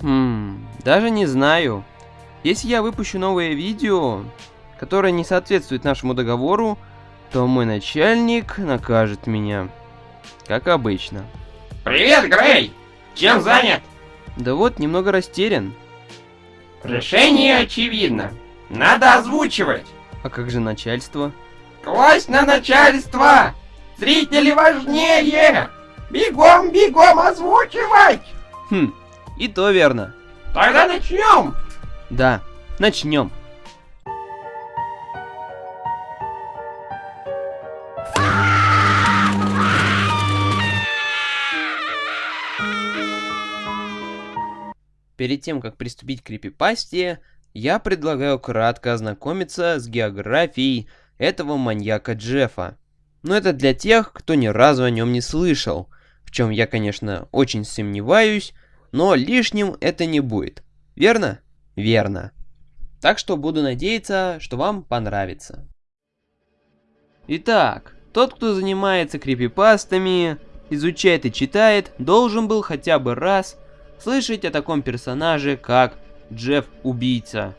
Хм, даже не знаю. Если я выпущу новое видео, которое не соответствует нашему договору, то мой начальник накажет меня. Как обычно. Привет, Грей! Чем занят? Да вот, немного растерян. Решение очевидно. Надо озвучивать. А как же начальство? Класть на начальство! Зрители важнее! Бегом, бегом озвучивать! Хм, и то верно. Тогда начнем! Да, начнем. Перед тем, как приступить к крипипасте, я предлагаю кратко ознакомиться с географией этого маньяка Джеффа. Но это для тех, кто ни разу о нем не слышал, в чем я, конечно, очень сомневаюсь, но лишним это не будет. Верно? Верно. Так что буду надеяться, что вам понравится. Итак, тот, кто занимается крипипастами, изучает и читает, должен был хотя бы раз слышать о таком персонаже, как Джефф Убийца.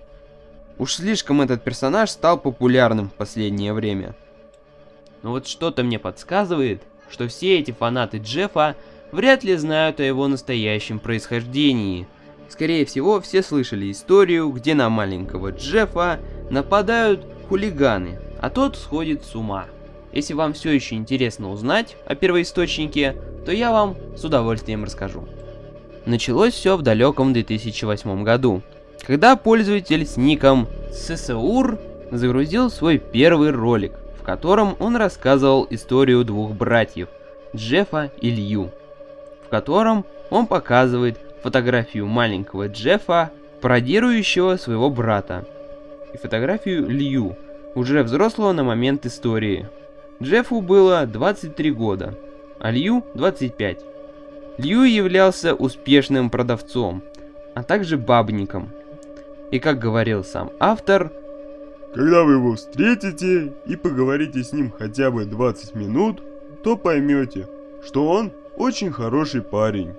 Уж слишком этот персонаж стал популярным в последнее время. Но вот что-то мне подсказывает, что все эти фанаты Джеффа вряд ли знают о его настоящем происхождении. Скорее всего, все слышали историю, где на маленького Джеффа нападают хулиганы, а тот сходит с ума. Если вам все еще интересно узнать о первоисточнике, то я вам с удовольствием расскажу. Началось все в далеком 2008 году, когда пользователь с ником ССУР загрузил свой первый ролик, в котором он рассказывал историю двух братьев, Джеффа и Лью, в котором он показывает фотографию маленького Джеффа, пародирующего своего брата, и фотографию Лью, уже взрослого на момент истории. Джеффу было 23 года, а Лью 25. Лью являлся успешным продавцом, а также бабником. И как говорил сам автор, когда вы его встретите и поговорите с ним хотя бы 20 минут, то поймете, что он очень хороший парень.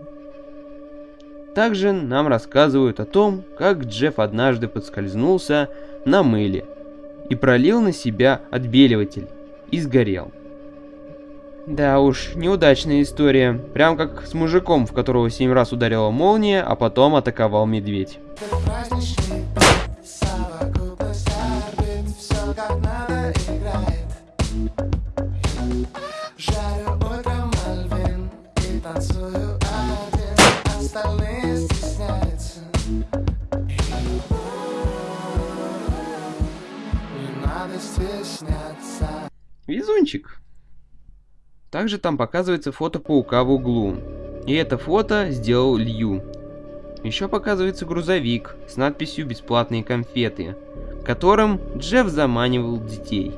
Также нам рассказывают о том, как Джефф однажды подскользнулся на мыле и пролил на себя отбеливатель и сгорел. Да уж, неудачная история. Прям как с мужиком, в которого семь раз ударила молния, а потом атаковал медведь. Везунчик. Также там показывается фото паука в углу. И это фото сделал Лью. Еще показывается грузовик с надписью «Бесплатные конфеты», которым Джефф заманивал детей.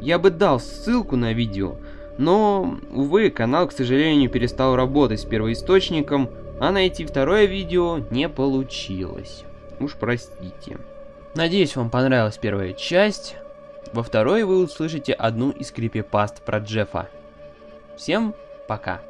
Я бы дал ссылку на видео, но, увы, канал, к сожалению, перестал работать с первоисточником, а найти второе видео не получилось. Уж простите. Надеюсь, вам понравилась первая часть. Во второй вы услышите одну из крипипаст про Джеффа. Всем пока.